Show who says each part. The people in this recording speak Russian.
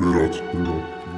Speaker 1: пират, пират.